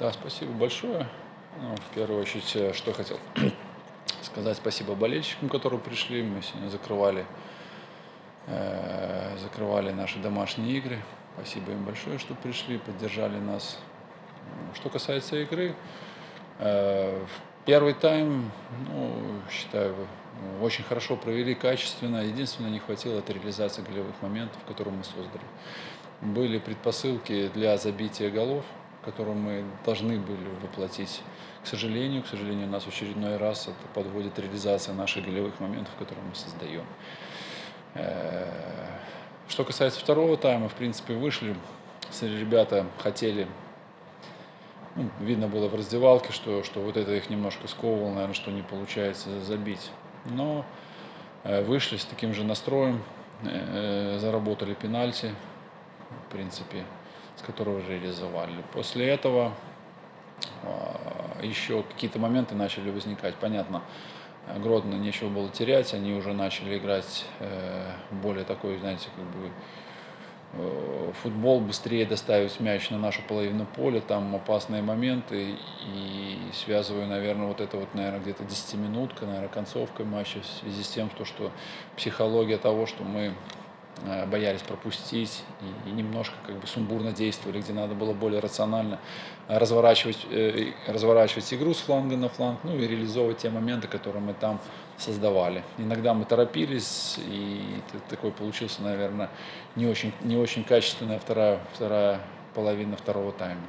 Да, спасибо большое. Ну, в первую очередь, э, что хотел сказать спасибо болельщикам, которые пришли. Мы сегодня закрывали, э, закрывали наши домашние игры. Спасибо им большое, что пришли, поддержали нас. Что касается игры, э, первый тайм, ну, считаю, очень хорошо провели, качественно. Единственное, не хватило это реализации голевых моментов, которые мы создали. Были предпосылки для забития голов, которые мы должны были воплотить. К сожалению, к сожалению, нас в очередной раз это подводит реализация наших голевых моментов, которые мы создаем. Э, что касается второго тайма, в принципе, вышли, ребята хотели ну, видно было в раздевалке, что, что вот это их немножко сковывало, наверное, что не получается забить. Но э, вышли с таким же настроем, э, заработали пенальти, в принципе, с которого реализовали. После этого э, еще какие-то моменты начали возникать. Понятно, Гродно нечего было терять, они уже начали играть более такой, знаете, как бы Э, футбол быстрее доставить мяч на нашу половину поля, там опасные моменты, и связываю, наверное, вот это вот, наверное, где-то 10-минутка, наверное, концовка матча в связи с тем, что, что психология того, что мы Э, боялись пропустить и, немножко как бы сумбурно действовали, где надо было более рационально разворачивать, э, разворачивать игру с фланга на фланг, ну и реализовывать те моменты, которые мы там создавали. Иногда мы торопились, и такой получился, наверное, не очень, не очень качественная вторая, вторая половина второго тайма.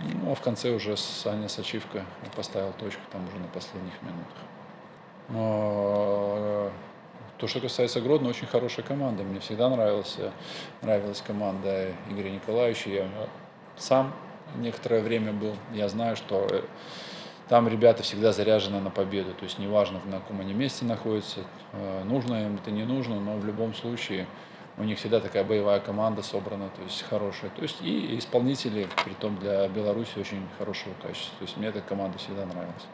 Ну, а в конце уже Саня Сачивка поставил точку там уже на последних минутах. То, что касается Гродно, очень хорошая команда. Мне всегда нравилась, нравилась команда Игоря Николаевича. Я сам некоторое время был. Я знаю, что э, там ребята всегда заряжены на победу. То есть неважно, на каком они месте находятся, э, нужно им это, не нужно, но в любом случае у них всегда такая боевая команда собрана, то есть хорошая. То есть и исполнители, при том для Беларуси очень хорошего качества. То есть мне эта команда всегда нравилась.